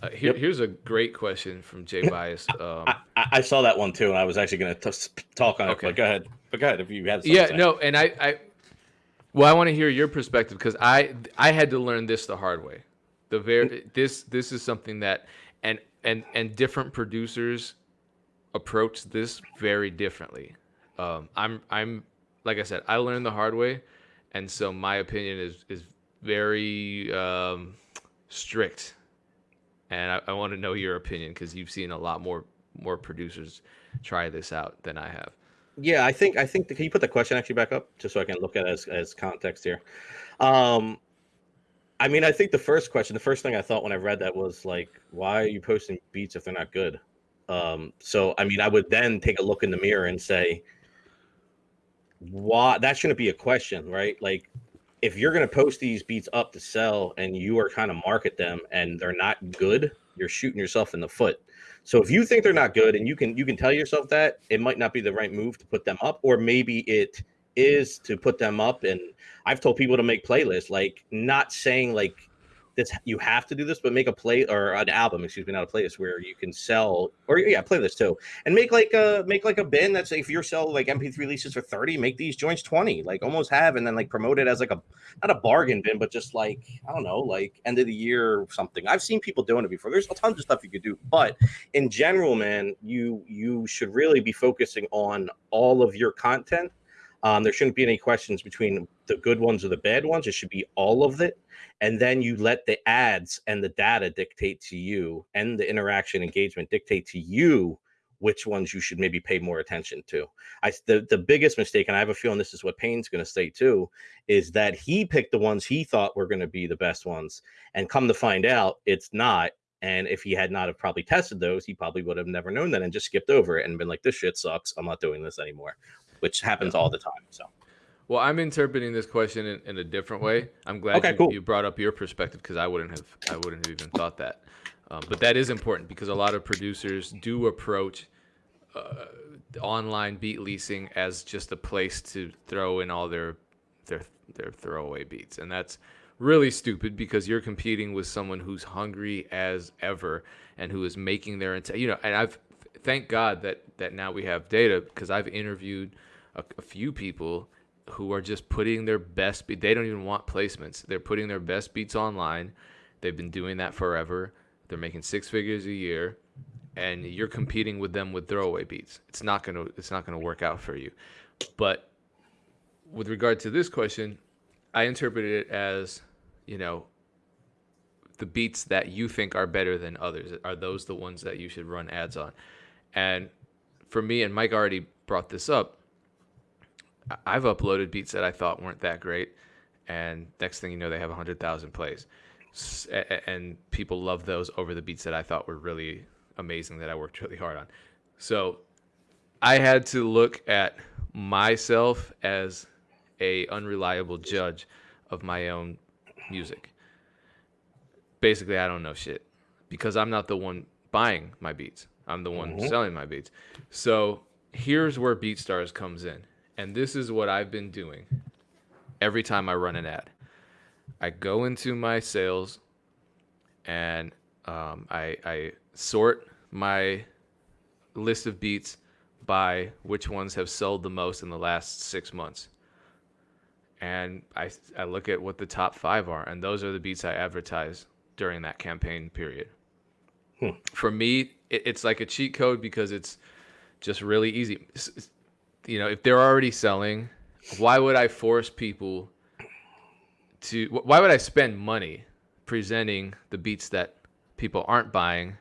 Uh, here, Yep. Here's a great question from Jay Bias. Um, I, I I saw that one too, and I was actually going to talk on it. But go ahead. But go ahead if you have. something yeah, no, and I, I, well, I want to hear your perspective because I, I had to learn this the hard way. The very this, this is something that, and and and different producers approach this very differently. Um, I'm, I'm, like I said, I learned the hard way, and so my opinion is is very um, strict and I, I want to know your opinion because you've seen a lot more more producers try this out than I have. Yeah, I think I think. Can you put the question actually back up just so I can look at as as context here? Um, I mean, I think the first question, the first thing I thought when I read that was like, why are you posting beats if they're not good? Um, so I mean, I would then take a look in the mirror and say, why? That shouldn't be a question, right? Like, if you're going to post these beats up to sell and you are kind of market them and they're not good, you're shooting yourself in the foot. So if you think they're not good and you can you can tell yourself that, it might not be the right move to put them up, or maybe it is to put them up. And I've told people to make playlists, like not saying like this you have to do this, but make a play or an album, excuse me, not a playlist where you can sell or yeah, playlist too, and make like a make like a bin that's if you're selling like MP3 releases for 30, make these joints 20, like almost have, and then like promote it as like a not a bargain bin, but just like I don't know, like end of the year or something. I've seen people doing it before. There's a tons of stuff you could do, but in general, man, you you should really be focusing on all of your content. Um, there shouldn't be any questions between the good ones or the bad ones. It should be all of it, and then you let the ads and the data dictate to you, and the interaction engagement dictate to you which ones you should maybe pay more attention to. I the, the biggest mistake, and I have a feeling this is what Payne's going to say too, is that he picked the ones he thought were going to be the best ones, and come to find out, it's not. And if he had not have probably tested those, he probably would have never known that and just skipped over it and been like, "This shit sucks. I'm not doing this anymore," which happens all the time. So Well, I'm interpreting this question in, in a different way. I'm glad Okay, you, cool. you brought up your perspective because I wouldn't have I wouldn't have even thought that. Um, but that is important because a lot of producers do approach uh, online beat leasing as just a place to throw in all their their their throwaway beats, and that's really stupid because you're competing with someone who's hungry as ever and who is making their int- you know. And I've thank God that that now we have data because I've interviewed a, a few people who are just putting their best beat. They don't even want placements. They're putting their best beats online. They've been doing that forever. They're making six figures a year, and you're competing with them with throwaway beats. It's not gonna it's not gonna work out for you. But with regard to this question, I interpreted it as, you know, the beats that you think are better than others are those the ones that you should run ads on. And for me, and Mike already brought this up, I've uploaded beats that I thought weren't that great, and next thing you know, they have 100,000 plays. S- a- a- And people love those over the beats that I thought were really amazing that I worked really hard on. So I had to look at myself as a unreliable judge of my own music. Basically, I don't know shit because I'm not the one buying my beats. I'm the one Mhm. selling my beats. So here's where BeatStars comes in. And this is what I've been doing every time I run an ad. I go into my sales and um, I, I sort my list of beats by which ones have sold the most in the last six months. And I, I look at what the top five are, and those are the beats I advertise during that campaign period. Hmm. For me, it, it's like a cheat code because it's just really easy. You know, if they're already selling, why would I force people to? Why would I spend money presenting the beats that people aren't buying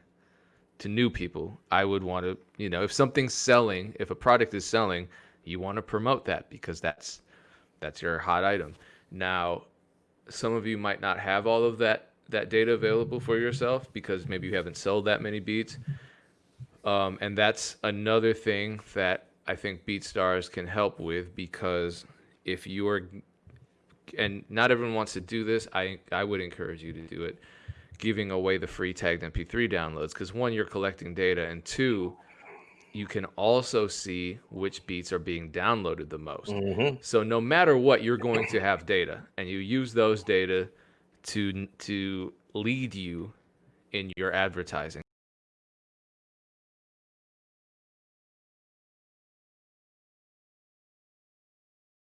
to new people? I would want to, you know, if something's selling, if a product is selling, you want to promote that because that's that's your hot item. Now, some of you might not have all of that that data available for yourself because maybe you haven't sold that many beats. Um, and that's another thing that I think BeatStars can help with because if you are, and not everyone wants to do this, I, I would encourage you to do it, giving away the free tagged MP3 downloads because one, you're collecting data, and two, you can also see which beats are being downloaded the most. Mhm. So no matter what, you're going to have data, and you use those data to to lead you in your advertising